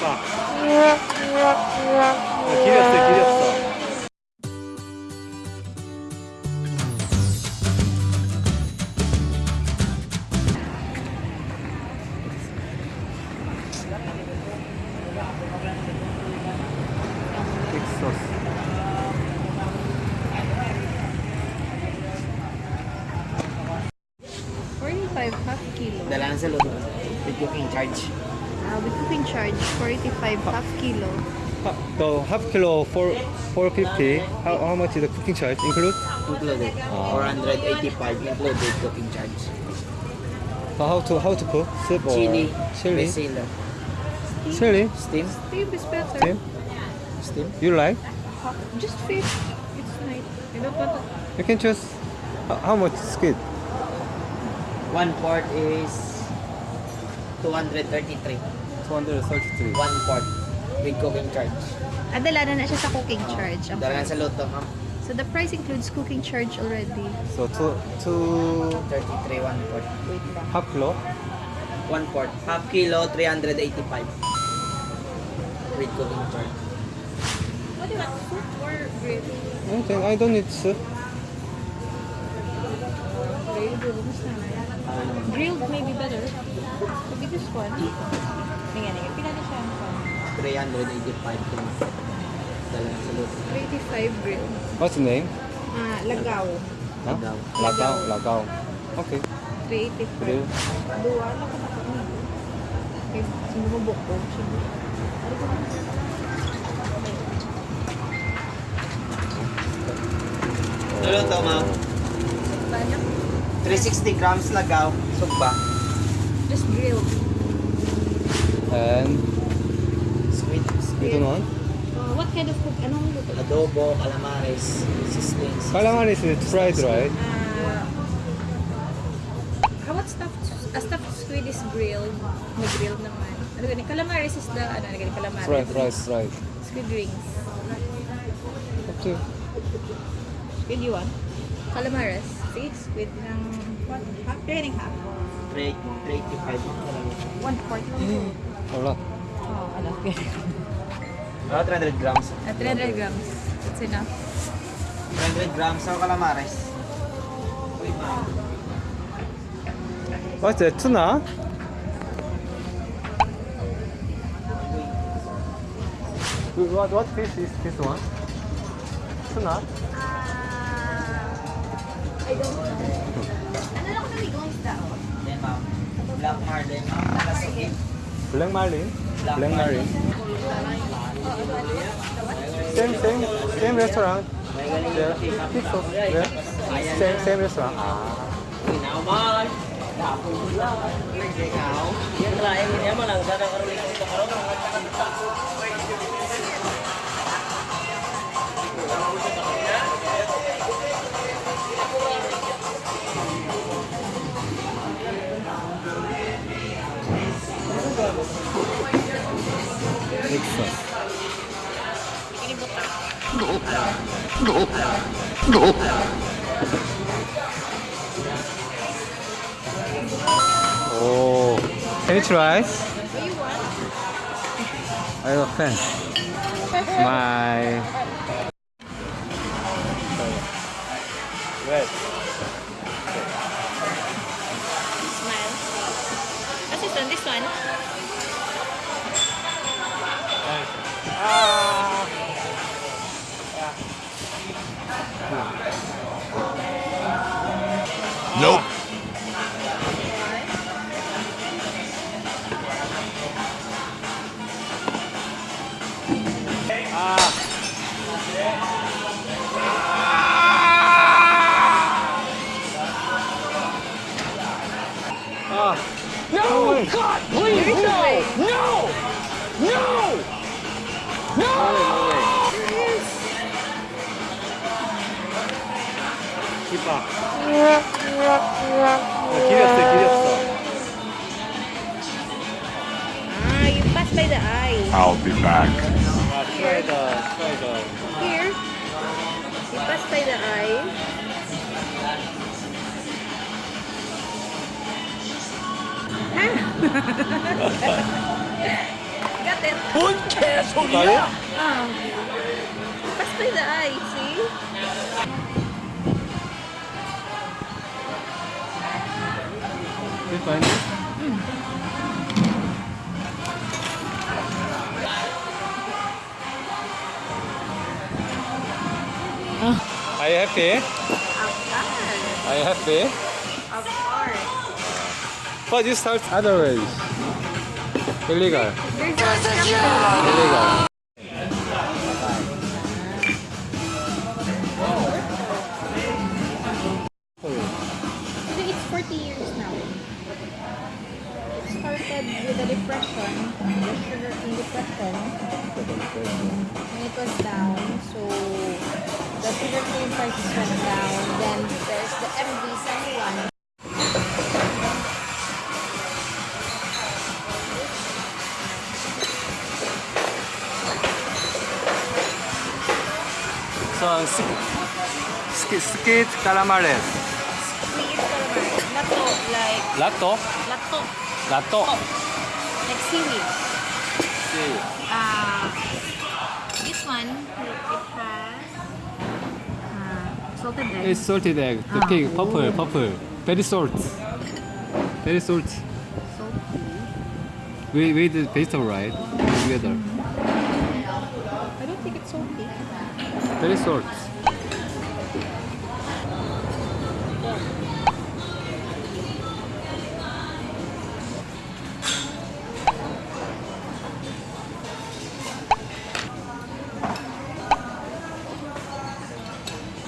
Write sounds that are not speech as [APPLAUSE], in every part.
봐. 길었어, 길었어. 텍사스. Forty-five half kilo. Dala na sa luto. With cooking charge. Uh, with cooking charge, forty-five half kilo. Ha- The half kilo for 450. How, how much is the cooking charge include? Included. Ah. 485 included cooking charge. Uh, how to how to cook? Soup or Chili. Chili. Basil. Chili. Steam. Steve is better. Steam. Steam. You like? Ha- Just fish. It's nice. I don't want to. You can choose. How, how much squid? One quart is 233. 233. One quart with cooking charge. Ah, dala na na siya sa cooking charge. ang Dala na price. sa luto, ma'am. So the price includes cooking charge already. So two two 33, one quart. Wait lang. half kilo. One quart. Half kilo, 385. With cooking charge. What do you want? Soup or gravy? Okay, I don't need soup. Grilled. Grilled maybe better. Could be this one. Ayan, ayan. Pila na siya ang pan? 385 things. Dalawang salut. 385 grilled. What's the name? Ah, Lagaw. Huh? Lagaw. Lagaw. Lagaw. Okay. 385. Grilled. Dua. Ano ko sa Okay. Sinumubok ko. Ano ko Hello, Tama. 360 grams lagaw. Sugba. Just grilled. And Sweet. ito naman. Uh, what kind of cook? Anong luto? Adobo, calamares, sizzlings. Calamari is fried, right? Uh, how about stuffed? A stuffed squid is grilled. Nag-grilled naman. Ano ganun? Calamares is the, ano, ano ganun? Calamares. Fried, fried, fried. Squid rings. You. Squid you want? Calamares. Sige, squid ng? Oh, a 300 grams. Uh, 300 grams. Enough. 300 grams of calamares. What's the tuna? What, what fish is this one? Tuna? Uh, I don't know. Ano ko namigo ang isda, oh? Then, ma'am. Black marlin, ma'am. Nakasugin. Black marlin? Same, same, same restaurant. Yeah, think. Yeah. Same, same restaurant. Ah. Nào ba ơi. Đạp cùng là cái gạo. Em nếu mà lần ra đâu có đi không có đâu có Oh. try? What you want? I have a fan. [LAUGHS] My red. Nope. No, God, please, no, no, no, no. 이봐. I'll be back. Try the, try the. Here. You pass by the eye. Ah. [LAUGHS] Got it. Ah. Pass by the eye. See? You find it? Are you happy? Of course. Are you happy? Of course. But you start other ways. Illegal. There's a structure. Illegal. Depression, the sugar in depression, when it was down. So the sugar cane prices went down. Then there's the MV71. So, skit, skit calamares. Sweet calamari. Lato, like Lato? lato, Lato. Like seaweed. See. Uh, this one, it has uh, salted egg. It's salted egg. The Ah, pig, purple, ooh. purple. Very salt. Very salt. salty. We with the vegetable right together. I don't think it's salty. Very salt.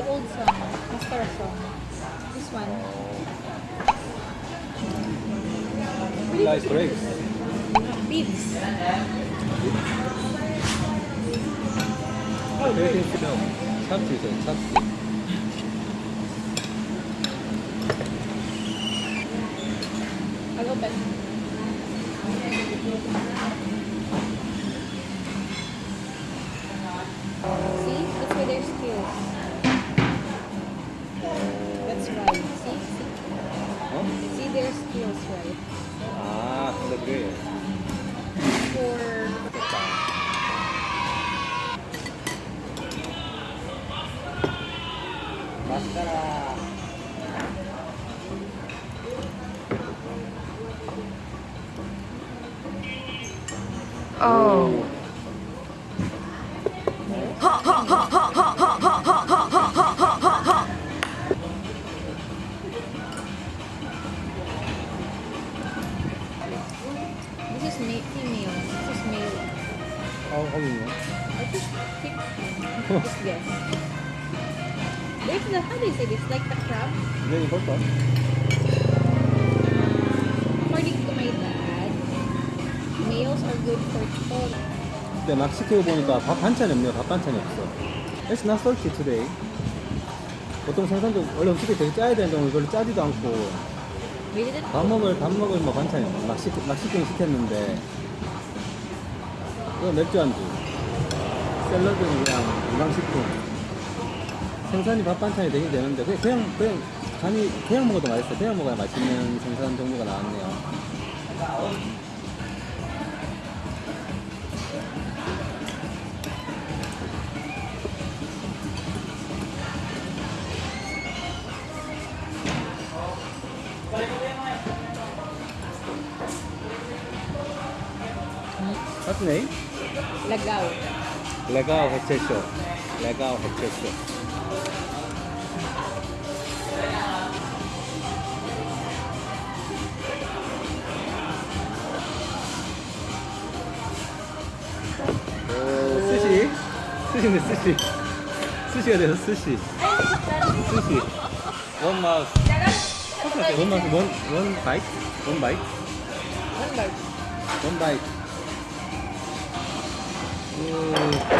The old song, song. This one. Nice grapes. Beads. Oh, okay. No. I'll. Oh. You say this? Like the crab? 네, 이것도. According to my dad, males are good for all. 근데 막 시키고 보니까 밥 반찬이 없네요. 밥 반찬이 없어. It's not salty today. 보통 생선도 원래 음식이 되게 짜야 되는데 오늘 별로 짜지도 않고 밥 먹을 밥 먹을 뭐 반찬이. 막, 시키, 막 시키긴 시켰는데 이거 맥주 안주 샐러드는 그냥 건강식품 생선이 밥 반찬이 되긴 되는데 그냥 그냥, 그냥 간이 그냥 먹어도 맛있어. 그냥 먹어야 맛있는 생선 종류가 나왔네요. What's name? lagaw. Legao 해체쇼. Legao 해 司ね寿司。寿司が出た寿司。寿司。ワンマウス。ワンマウスワンワンバイ？ワンバイ？ワンバイ。ワンバイ。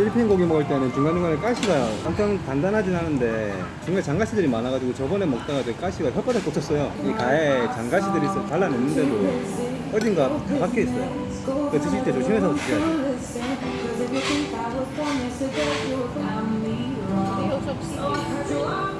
필리핀 고기 먹을 때는 중간중간에 가시가 엄청 단단하진 않은데 중간에 장가시들이 많아가지고 저번에 먹다가 그 가시가 혓바닥 꽂혔어요 이 가에 장가시들이 있어 잘라냈는데도 어딘가 박혀 있어요 그 드실 때 조심해서 드셔야죠 They also have seaweed.